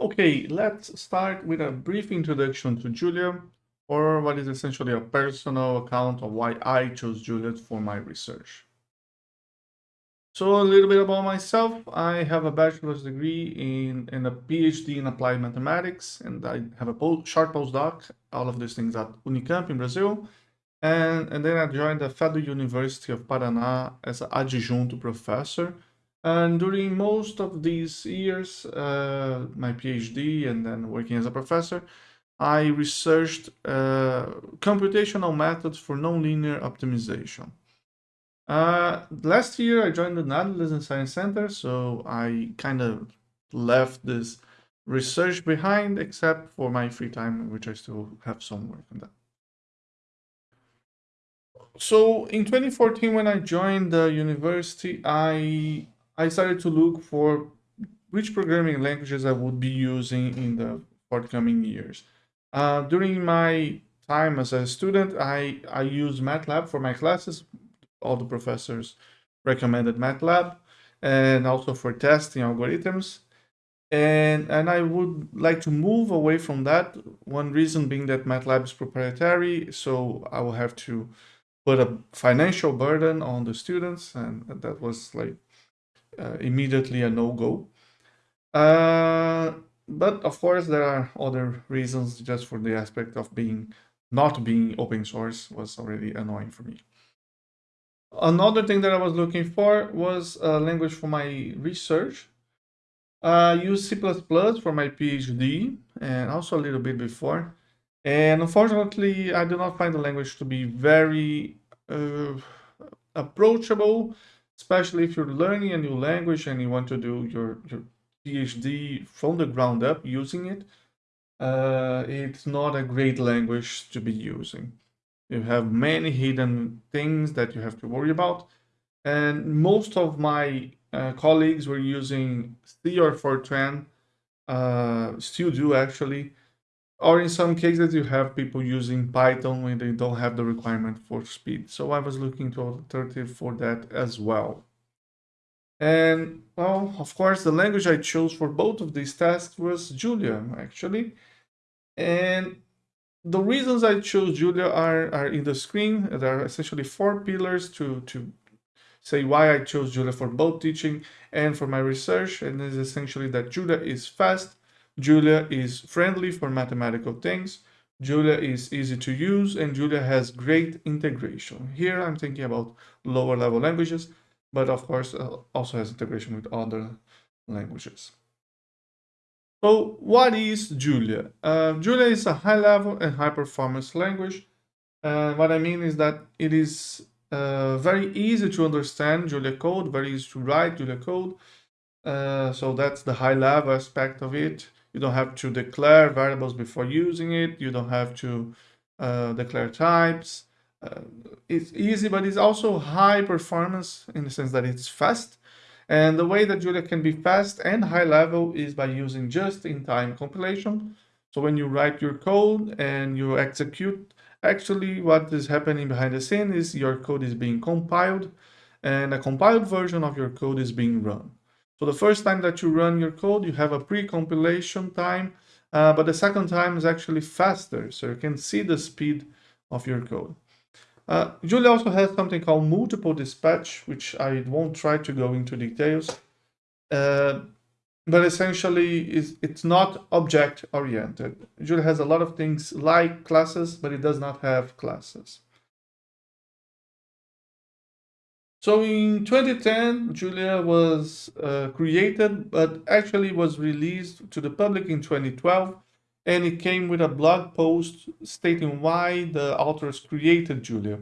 Okay, let's start with a brief introduction to Julia, or what is essentially a personal account of why I chose Julia for my research. So a little bit about myself. I have a bachelor's degree in, and a PhD in applied mathematics, and I have a post, short postdoc, all of these things at Unicamp in Brazil. And, and then I joined the Federal University of Paraná as an adjunct professor, and during most of these years, uh, my PhD and then working as a professor, I researched uh, computational methods for nonlinear optimization. Uh, last year, I joined the Netherlands e-Science Center, so I kind of left this research behind, except for my free time, which I still have some work on that. So in 2014, when I joined the university, I I started to look for which programming languages I would be using in the forthcoming years. Uh, during my time as a student, I, I used MATLAB for my classes. All the professors recommended MATLAB and also for testing algorithms. And, and I would like to move away from that. One reason being that MATLAB is proprietary, so I will have to put a financial burden on the students. And that was like immediately a no-go. Uh, but of course, there are other reasons just for the aspect of being not being open source was already annoying for me. Another thing that I was looking for was a language for my research. I used C++ for my PhD and also a little bit before. And unfortunately, I do not find the language to be very uh, approachable especially if you're learning a new language and you want to do your, your PhD from the ground up using it, uh, it's not a great language to be using. You have many hidden things that you have to worry about. And most of my uh, colleagues were using C or Fortran, uh, still do actually, or in some cases, you have people using Python when they don't have the requirement for speed. So I was looking to alternative for that as well. And well, of course, the language I chose for both of these tasks was Julia, actually. And the reasons I chose Julia are, are in the screen. There are essentially four pillars to, to say why I chose Julia for both teaching and for my research. And is essentially that Julia is fast, Julia is friendly for mathematical things. Julia is easy to use and Julia has great integration. Here I'm thinking about lower level languages, but of course uh, also has integration with other languages. So what is Julia? Uh, Julia is a high level and high performance language. Uh, what I mean is that it is uh, very easy to understand Julia code, very easy to write Julia code. Uh, so that's the high level aspect of it. You don't have to declare variables before using it. You don't have to uh, declare types. Uh, it's easy, but it's also high performance in the sense that it's fast. And the way that Julia can be fast and high level is by using just-in-time compilation. So when you write your code and you execute, actually what is happening behind the scene is your code is being compiled and a compiled version of your code is being run. So the first time that you run your code, you have a pre-compilation time, uh, but the second time is actually faster, so you can see the speed of your code. Uh, Julia also has something called multiple dispatch, which I won't try to go into details. Uh, but essentially, it's not object-oriented. Julia has a lot of things like classes, but it does not have classes. So in 2010, Julia was uh, created, but actually was released to the public in 2012. And it came with a blog post stating why the authors created Julia.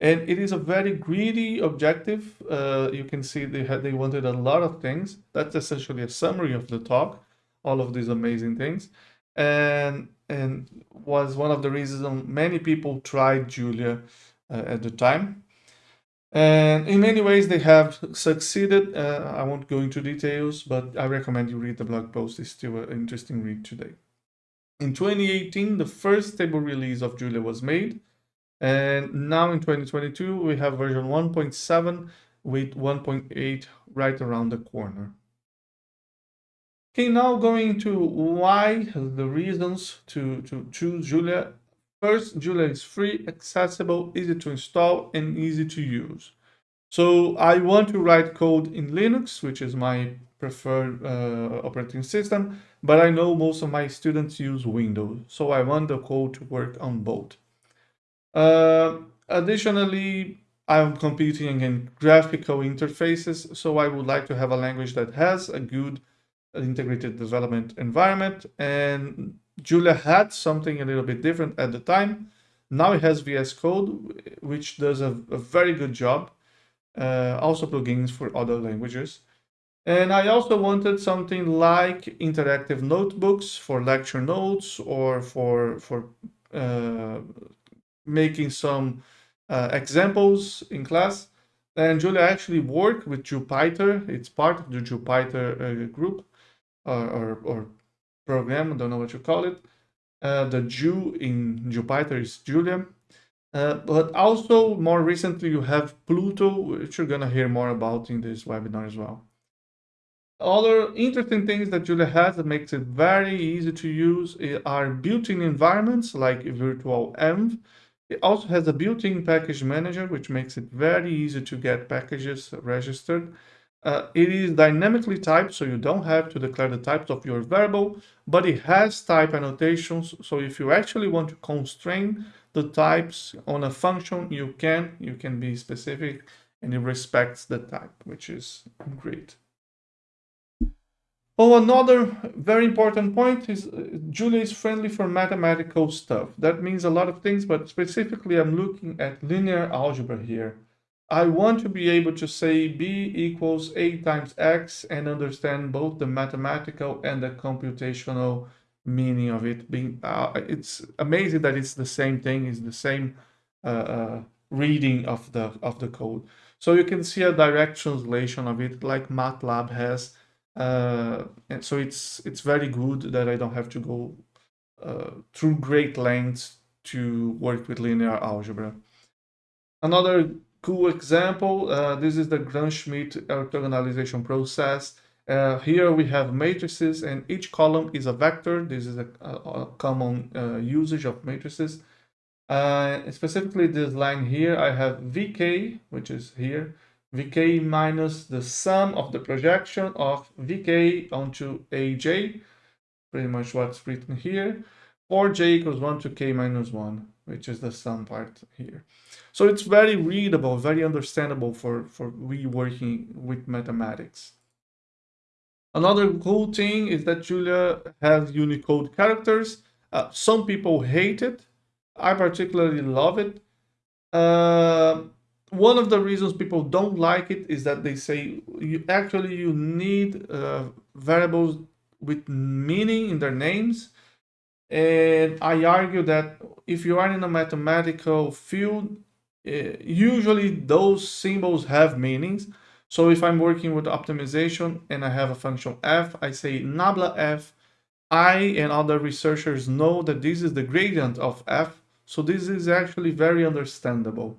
And it is a very greedy objective. Uh, you can see they had they wanted a lot of things. That's essentially a summary of the talk, all of these amazing things. And and was one of the reasons many people tried Julia uh, at the time. And in many ways, they have succeeded. Uh, I won't go into details, but I recommend you read the blog post. It's still an interesting read today. In 2018, the first stable release of Julia was made. And now in 2022, we have version 1.7 with 1.8 right around the corner. Okay, now going to why, the reasons to, to choose Julia. First, Julia is free, accessible, easy to install, and easy to use. So I want to write code in Linux, which is my preferred uh, operating system, but I know most of my students use Windows, so I want the code to work on both. Uh, additionally, I'm competing against graphical interfaces, so I would like to have a language that has a good integrated development environment. And Julia had something a little bit different at the time. Now it has VS Code, which does a, a very good job. Uh, also plugins for other languages. And I also wanted something like interactive notebooks for lecture notes or for, for uh, making some uh, examples in class. And Julia actually worked with Jupyter. It's part of the Jupyter uh, group or, or, or, program, I don't know what you call it. Uh, the Ju in Jupyter is Julia. Uh, but also more recently you have Pluto, which you're gonna hear more about in this webinar as well. Other interesting things that Julia has that makes it very easy to use are built-in environments like virtual env. It also has a built-in package manager, which makes it very easy to get packages registered. Uh, it is dynamically typed, so you don't have to declare the types of your variable, but it has type annotations. So if you actually want to constrain the types on a function, you can. You can be specific and it respects the type, which is great. Oh, another very important point is uh, Julia is friendly for mathematical stuff. That means a lot of things, but specifically I'm looking at linear algebra here. I want to be able to say b equals a times x and understand both the mathematical and the computational meaning of it. Being, uh, it's amazing that it's the same thing, it's the same uh, uh, reading of the of the code. So you can see a direct translation of it, like MATLAB has. Uh, and so it's it's very good that I don't have to go uh, through great lengths to work with linear algebra. Another cool example. Uh, this is the Gram-Schmidt orthogonalization process. Uh, here we have matrices and each column is a vector. This is a, a, common uh, usage of matrices. Uh, specifically this line here, I have VK, which is here, VK minus the sum of the projection of VK onto AJ, pretty much what's written here, or J equals 1 to K minus 1, which is the sum part here. So it's very readable, very understandable for, for we working with mathematics. Another cool thing is that Julia has Unicode characters. Uh, some people hate it. I particularly love it. Uh, one of the reasons people don't like it is that they say you actually you need uh, variables with meaning in their names. And I argue that if you are in a mathematical field, uh, usually those symbols have meanings. So if I'm working with optimization and I have a function f, I say nabla f. I and other researchers know that this is the gradient of f. So this is actually very understandable.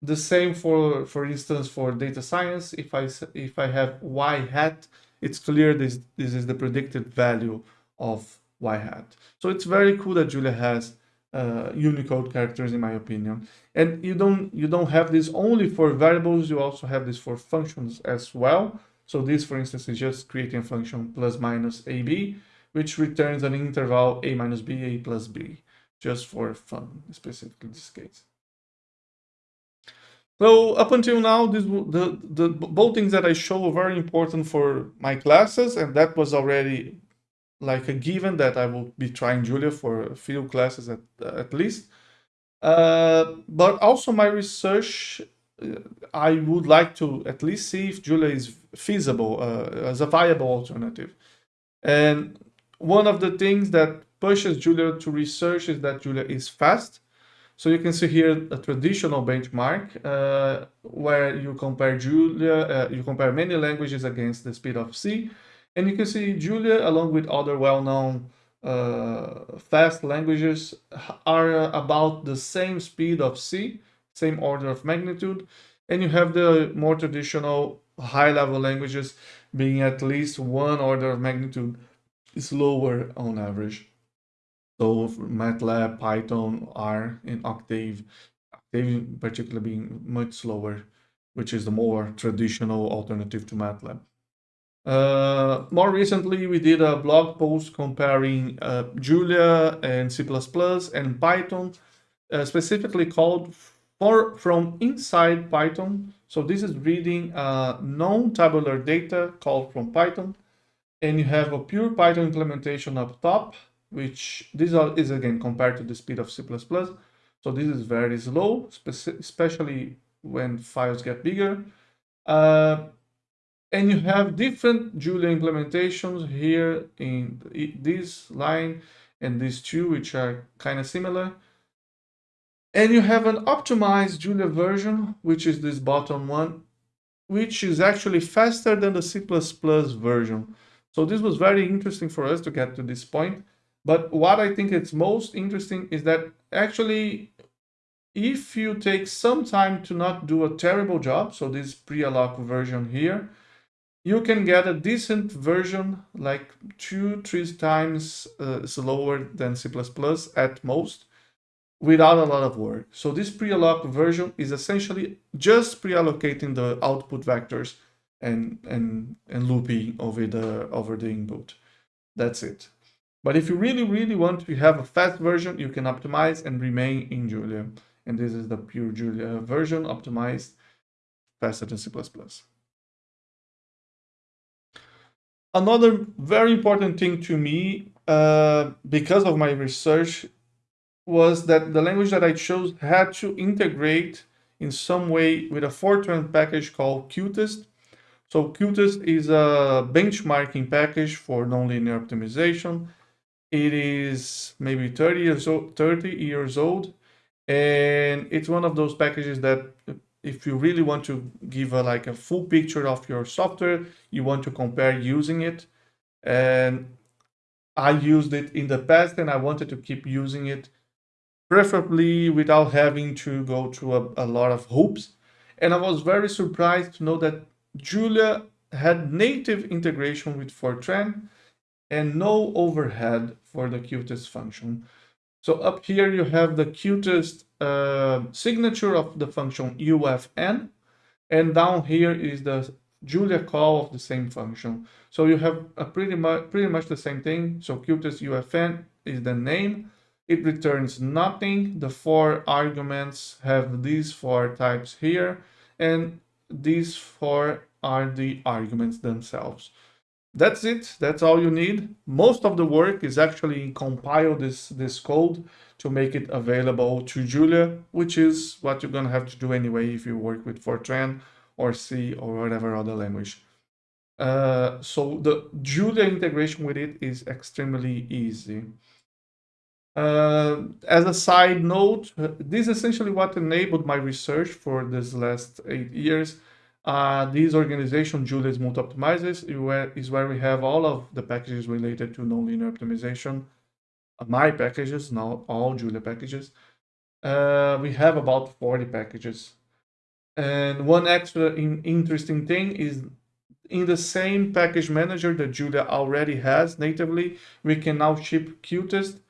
The same for, for instance, for data science. If I if I have y hat, it's clear this this is the predicted value of y hat. So it's very cool that Julia has uh, Unicode characters in my opinion. And you don't you don't have this only for variables, you also have this for functions as well. So this, for instance, is just creating a function plus minus ab, which returns an interval a minus b, a plus b, just for fun, specifically this case. So up until now, this, the, the both things that I show are very important for my classes, and that was already like a given that I will be trying Julia for a few classes at, at least. Uh, but also my research, uh, I would like to at least see if Julia is feasible uh, as a viable alternative. And one of the things that pushes Julia to research is that Julia is fast. So you can see here a traditional benchmark uh, where you compare Julia, uh, you compare many languages against the speed of C. And you can see Julia, along with other well-known uh, fast languages, are about the same speed of C, same order of magnitude. And you have the more traditional high-level languages being at least one order of magnitude slower on average. So MATLAB, Python, R, and Octave, Octave in particular being much slower, which is the more traditional alternative to MATLAB. Uh, more recently, we did a blog post comparing uh, Julia and C++ and Python, uh, specifically called for from inside Python. So this is reading uh, non-tabular data called from Python. And you have a pure Python implementation up top, which this is again compared to the speed of C++. So this is very slow, especially when files get bigger. And you have different Julia implementations here in this line and these two, which are kind of similar. And you have an optimized Julia version, which is this bottom one, which is actually faster than the C++ version. So this was very interesting for us to get to this point. But what I think is most interesting is that actually, if you take some time to not do a terrible job, so this pre-alloc version here, you can get a decent version, like two, three times uh, slower than C++ at most, without a lot of work. So this pre-alloc version is essentially just pre-allocating the output vectors and, and, and looping over the, over the input. That's it. But if you really, really want to have a fast version, you can optimize and remain in Julia. And this is the pure Julia version, optimized faster than C++. Another very important thing to me, uh, because of my research, was that the language that I chose had to integrate in some way with a Fortran package called CUTEst. So CUTEst is a benchmarking package for nonlinear optimization. It is maybe 30 years old, 30 years old, and it's one of those packages that if you really want to give a, like a full picture of your software, you want to compare using it. And I used it in the past and I wanted to keep using it, preferably without having to go through a, a lot of hoops. And I was very surprised to know that Julia had native integration with Fortran and no overhead for the CUTEst function. So up here you have the cutest uh, signature of the function ufn, and down here is the Julia call of the same function. So you have a pretty much pretty much the same thing. So cutest ufn is the name. It returns nothing. The four arguments have these four types here, and these four are the arguments themselves. That's it. That's all you need. Most of the work is actually compile this, this code to make it available to Julia, which is what you're going to have to do anyway if you work with Fortran or C or whatever other language. Uh, so the Julia integration with it is extremely easy. Uh, as a side note, this is essentially what enabled my research for this last eight years. Uh, this organization, JuliaSmoothOptimizers, is where we have all of the packages related to nonlinear optimization. Uh, my packages, not all Julia packages. Uh, we have about 40 packages. And one extra in interesting thing is in the same package manager that Julia already has natively, we can now ship CUTEst,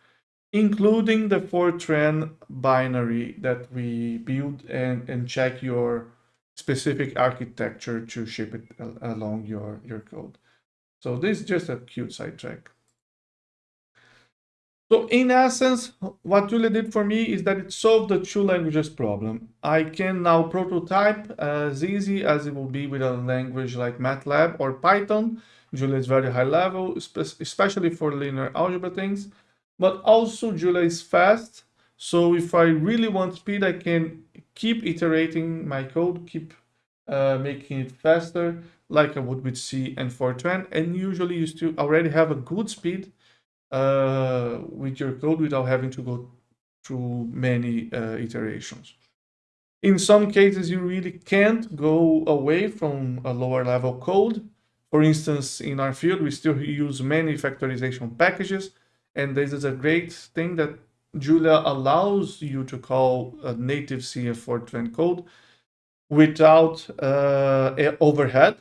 including the Fortran binary that we build and, and check your specific architecture to ship it along your, your code. So this is just a cute sidetrack. So in essence, what Julia did for me is that it solved the two languages problem. I can now prototype as easy as it will be with a language like MATLAB or Python. Julia is very high level, especially for linear algebra things. But also Julia is fast. So if I really want speed, I can keep iterating my code, keep uh, making it faster, like I would with C and Fortran. And usually you still already have a good speed uh, with your code without having to go through many uh, iterations. In some cases, you really can't go away from a lower level code. For instance, in our field, we still use many factorization packages. And this is a great thing that Julia allows you to call a native CF Fortran code without uh, overhead.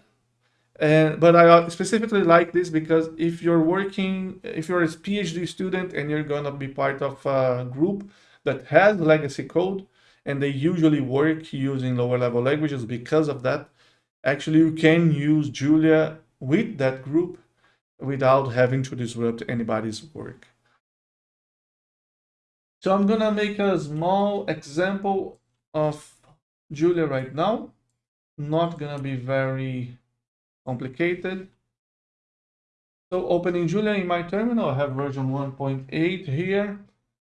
And, but I specifically like this because if you're working, if you're a PhD student and you're going to be part of a group that has legacy code, and they usually work using lower level languages because of that, actually you can use Julia with that group without having to disrupt anybody's work. So I'm gonna make a small example of Julia right now. Not gonna be very complicated. So opening Julia in my terminal, I have version 1.8 here.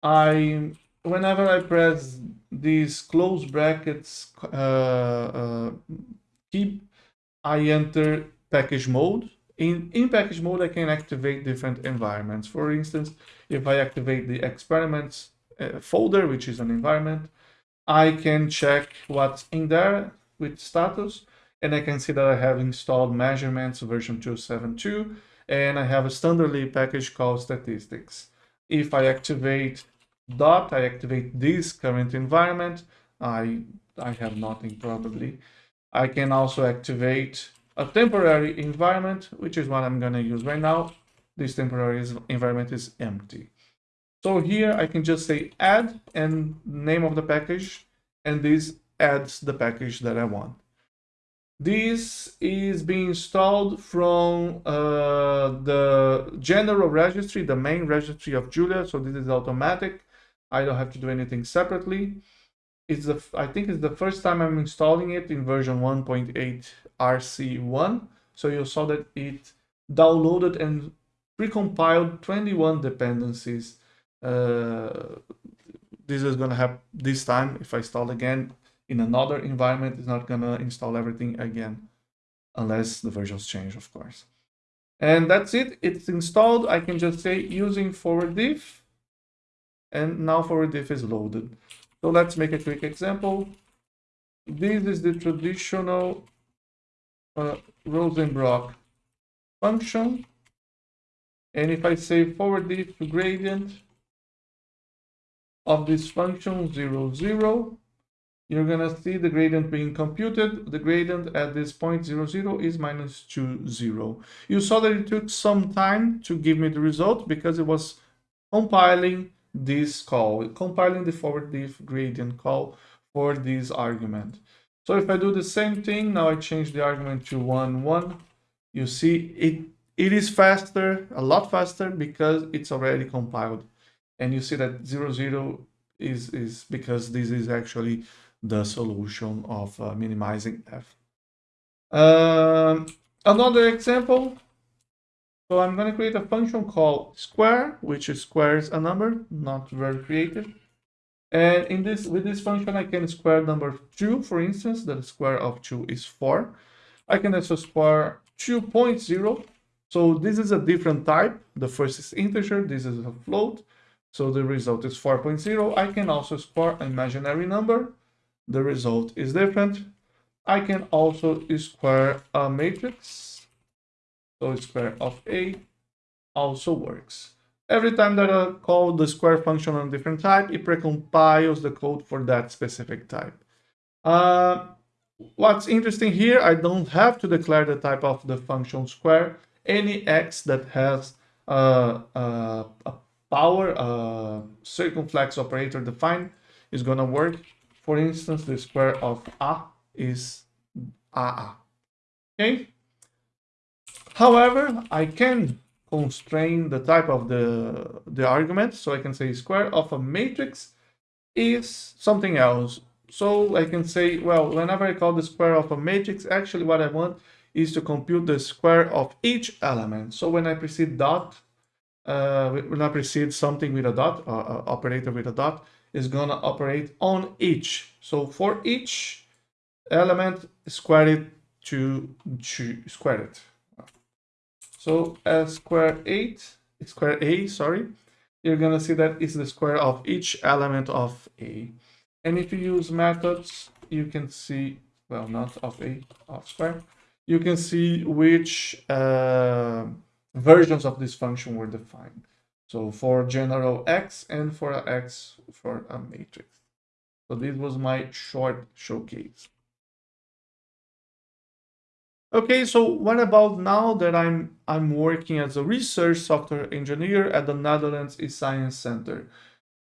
I, whenever I press these close brackets uh, uh, I enter package mode. In, in package mode, I can activate different environments. For instance, if I activate the experiments uh, folder, which is an environment, I can check what's in there with status, and I can see that I have installed measurements version 272, and I have a standardly package called statistics. If I activate dot, I activate this current environment, I, I have nothing probably. I can also activate a temporary environment, which is what I'm going to use right now. This temporary environment is empty. So here I can just say add and name of the package, and this adds the package that I want. This is being installed from uh, the general registry, the main registry of Julia. So this is automatic. I don't have to do anything separately. It's the I think it's the first time I'm installing it in version 1.8 RC1. So you saw that it downloaded and precompiled 21 dependencies. Uh, this is going to happen this time. If I install again in another environment, it's not going to install everything again, unless the versions change, of course. And that's it. It's installed. I can just say using ForwardDiff. And now ForwardDiff is loaded. So let's make a quick example. This is the traditional uh, Rosenbrock function. And if I say ForwardDiff to gradient of this function 0, 0, you're going to see the gradient being computed. The gradient at this point 0, 0 is minus 2, 0. You saw that it took some time to give me the result because it was compiling this call, compiling the ForwardDiff gradient call for this argument. So if I do the same thing, now I change the argument to 1, 1, you see it, it is faster, a lot faster because it's already compiled. And you see that 0, 0 is, is because this is actually the solution of uh, minimizing f. Um, another example, so I'm going to create a function called square, which squares a number, not very creative. And in this, with this function, I can square number 2, for instance, the square of 2 is 4. I can also square 2.0. So this is a different type. The first is integer, this is a float. So the result is 4.0. I can also square an imaginary number. The result is different. I can also square a matrix. So square of A also works. Every time that I call the square function on a different type, it precompiles the code for that specific type. Uh, what's interesting here, I don't have to declare the type of the function square. Any x that has uh, uh, a power, a circumflex operator defined is going to work. For instance, the square of a is a. Okay. However, I can constrain the type of the, the argument. So I can say square of a matrix is something else. So I can say, well, whenever I call the square of a matrix, actually what I want is to compute the square of each element. So when I precede dot, uh, will not precede something with a dot, uh, uh, operator with a dot, is going to operate on each. So for each element, square it to, to square it. So as square 8, square A, sorry, you're going to see that is the square of each element of A. And if you use methods, you can see, well, not of A, of square, you can see which uh, versions of this function were defined. So for general X and for X for a matrix. So this was my short showcase. Okay, so what about now that I'm I'm working as a research software engineer at the Netherlands e-Science Center?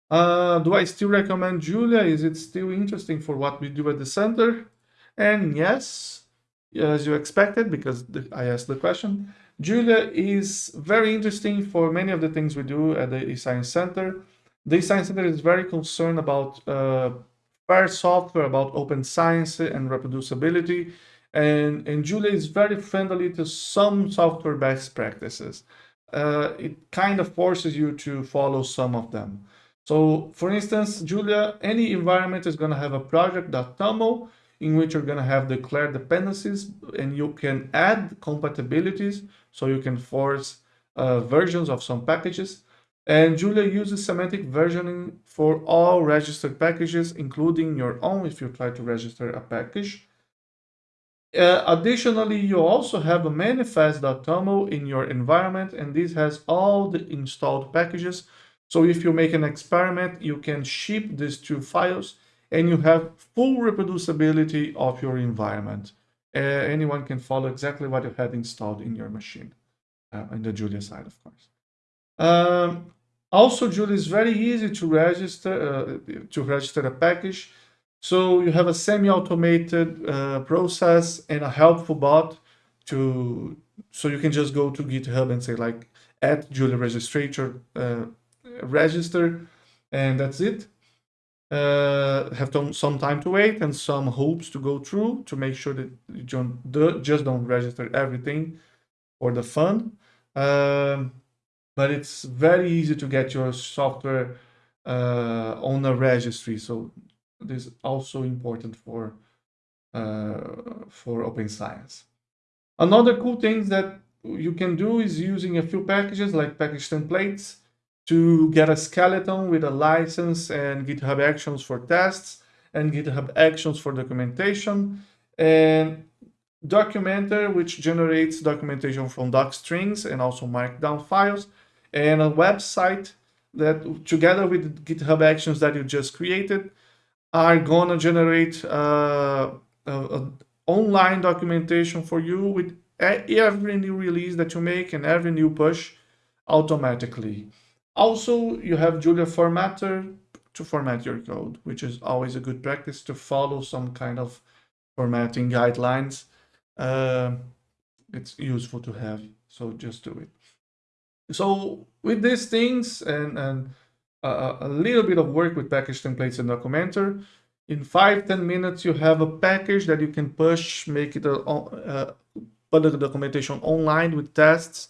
Uh, do I still recommend Julia? Is it still interesting for what we do at the center? And yes, as you expected, because I asked the question, Julia is very interesting for many of the things we do at the e-Science Center. The e-Science Center is very concerned about uh, fair software, about open science and reproducibility, and, and Julia is very friendly to some software best practices. Uh, it kind of forces you to follow some of them. So for instance, Julia, any environment is going to have a project.toml in which you're going to have declared dependencies and you can add compatibilities so you can force uh, versions of some packages. And Julia uses semantic versioning for all registered packages, including your own if you try to register a package. Uh, additionally, you also have a manifest.toml in your environment, and this has all the installed packages. So if you make an experiment, you can ship these two files and you have full reproducibility of your environment. Uh, anyone can follow exactly what you had installed in your machine, uh, in the Julia side, of course. Um, also, Julia is very easy to register uh, to register a package. So you have a semi-automated uh, process and a helpful bot to so you can just go to GitHub and say like add Julia registrator uh, register, and that's it uh, have some time to wait and some hoops to go through to make sure that you don't, just don't register everything for the fun. Um, but it's very easy to get your software uh, on a registry. So this is also important for uh, for open science. Another cool thing that you can do is using a few packages like package templates to get a skeleton with a license and GitHub Actions for tests and GitHub Actions for documentation and Documenter, which generates documentation from doc strings and also markdown files and a website that together with GitHub Actions that you just created are gonna generate uh, a, a online documentation for you with every new release that you make and every new push automatically. Also, you have Julia Formatter to format your code, which is always a good practice to follow some kind of formatting guidelines. Uh, it's useful to have, so just do it. So with these things and, and uh, a little bit of work with package templates and Documenter, in five ten minutes, you have a package that you can push, make it a, uh, put the documentation online with tests,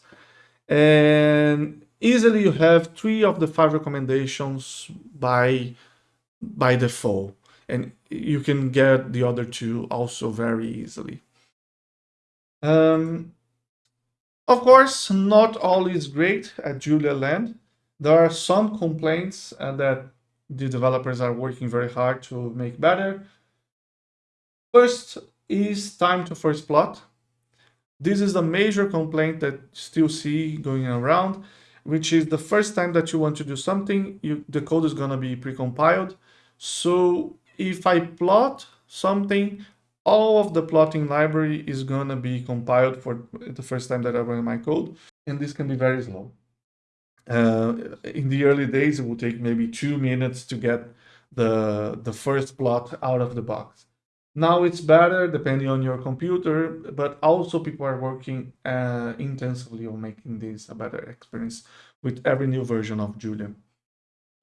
and easily you have three of the five recommendations by by default and you can get the other two also very easily. Um, of course not all is great at julia land. There are some complaints uh, that the developers are working very hard to make better. First is time to first plot. This is a major complaint that still see going around which is the first time that you want to do something, you, the code is going to be precompiled. So if I plot something, all of the plotting library is going to be compiled for the first time that I run my code. And this can be very slow. Uh, in the early days, it will take maybe two minutes to get the, the first plot out of the box. Now it's better depending on your computer, but also people are working uh, intensively on making this a better experience with every new version of Julia.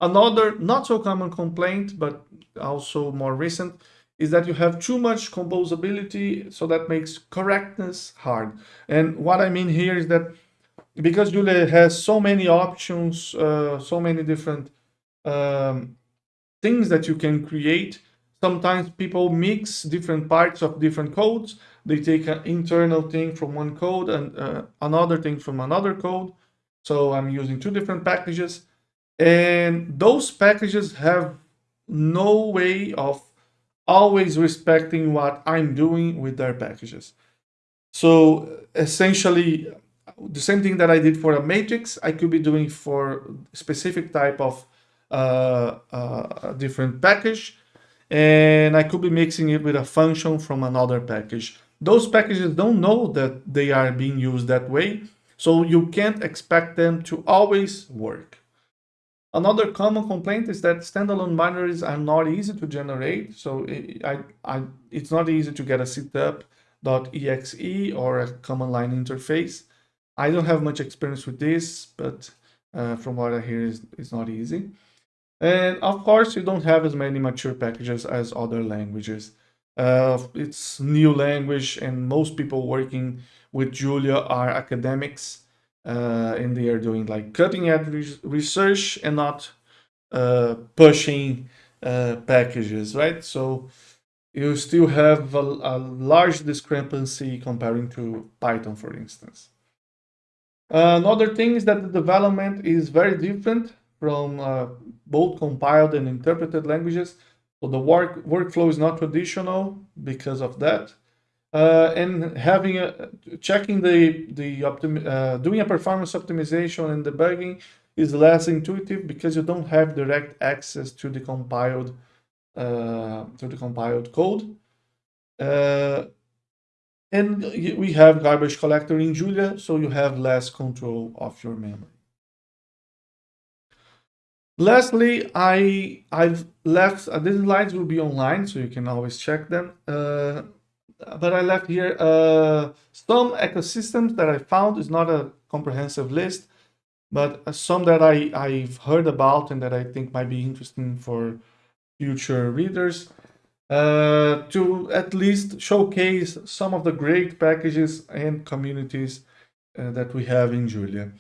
Another not so common complaint, but also more recent, is that you have too much composability, so that makes correctness hard. And what I mean here is that because Julia has so many options, uh, so many different um, things that you can create, Sometimes people mix different parts of different codes. They take an internal thing from one code and uh, another thing from another code. So I'm using two different packages. And those packages have no way of always respecting what I'm doing with their packages. So essentially, the same thing that I did for a matrix, I could be doing for specific type of uh, uh, different package and I could be mixing it with a function from another package. those packages don't know that they are being used that way, so you can't expect them to always work. Another common complaint is that standalone binaries are not easy to generate. So it, I, I, it's not easy to get a setup.exe or a command line interface. I don't have much experience with this, but uh, from what I hear, it's, it's not easy. And of course, you don't have as many mature packages as other languages. Uh, it's new language and most people working with Julia are academics uh, and they are doing like cutting edge research and not uh, pushing uh, packages, right? So you still have a, a, large discrepancy comparing to Python, for instance. Another thing is that the development is very different from uh, both compiled and interpreted languages. So the work workflow is not traditional because of that uh, and having a checking the the uh, doing a performance optimization and debugging is less intuitive because you don't have direct access to the compiled uh, to the compiled code. Uh, and we have garbage collector in Julia, so you have less control of your memory. Lastly, I I've left uh, these slides will be online, so you can always check them. Uh, but I left here uh, some ecosystems that I found. is not a comprehensive list, but uh, some that I, I've heard about and that I think might be interesting for future readers uh, to at least showcase some of the great packages and communities uh, that we have in Julia.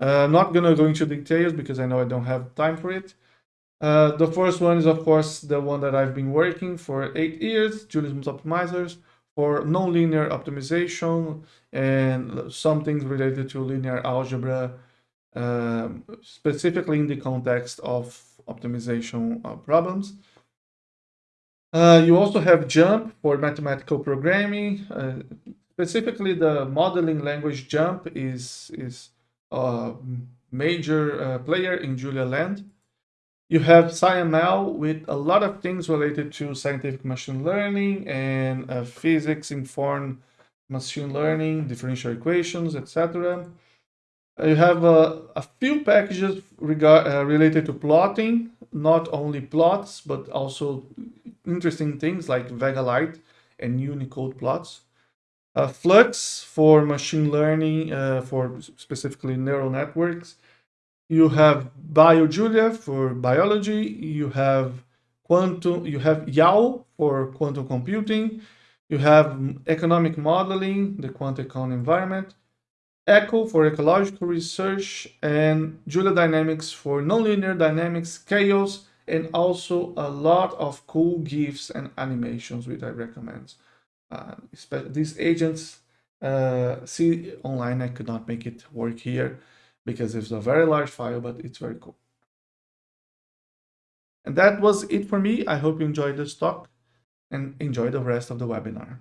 Uh, I'm not going to go into details because I know I don't have time for it. Uh, the first one is, of course, the one that I've been working for eight years, Smooth Optimizers for nonlinear optimization and some things related to linear algebra, uh, specifically in the context of optimization problems. Uh, you also have JuMP for mathematical programming. Uh, specifically, the modeling language JuMP is, is a major uh, player in Julia Land. You have SciML with a lot of things related to scientific machine learning and uh, physics-informed machine learning, differential equations, etc. Uh, you have uh, a few packages regard, uh, related to plotting, not only plots, but also interesting things like VegaLite and Unicode plots. Uh, Flux for machine learning, uh, for specifically neural networks, you have BioJulia for biology, you have quantum, you have YAO for quantum computing, you have economic modeling, the QuantEcon environment, Echo for ecological research, and Julia Dynamics for nonlinear dynamics, chaos, and also a lot of cool GIFs and animations, which I recommend. Uh, these agents uh, see online, I could not make it work here because it's a very large file, but it's very cool. And that was it for me. I hope you enjoyed this talk and enjoy the rest of the webinar.